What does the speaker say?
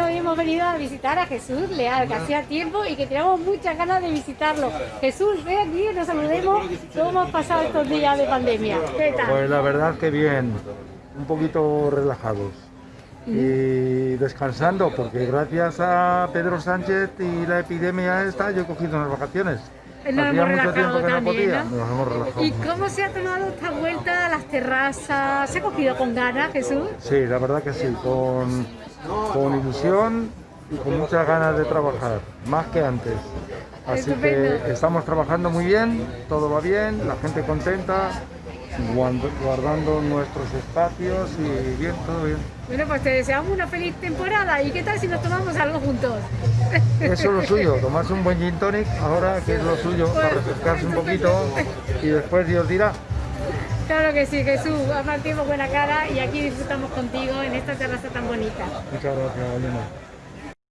Hoy hemos venido a visitar a Jesús Leal, que hacía tiempo y que teníamos muchas ganas de visitarlo. Jesús, ven aquí, nos saludemos. ¿Cómo hemos pasado estos días de pandemia? ¿Qué tal? Pues la verdad que bien, un poquito relajados y descansando, porque gracias a Pedro Sánchez y la epidemia esta, yo he cogido unas vacaciones. Nos hemos relajado también, podía, ¿no? nos hemos relajado. ¿Y cómo se ha tomado esta vuelta a las terrazas? ¿Se ha cogido con ganas, Jesús? Sí, la verdad que sí, con, con ilusión y con muchas ganas de trabajar, más que antes. Así Estupendo. que estamos trabajando muy bien, todo va bien, la gente contenta, guardando nuestros espacios y bien, todo bien. Bueno, pues te deseamos una feliz temporada. ¿Y qué tal si nos tomamos algo juntos? Eso es lo suyo, tomarse un buen gin tonic ahora, que es lo suyo, para refrescarse un poquito y después Dios dirá. Claro que sí, Jesús. Además, tiempo buena cara y aquí disfrutamos contigo en esta terraza tan bonita. Muchas gracias, Elena.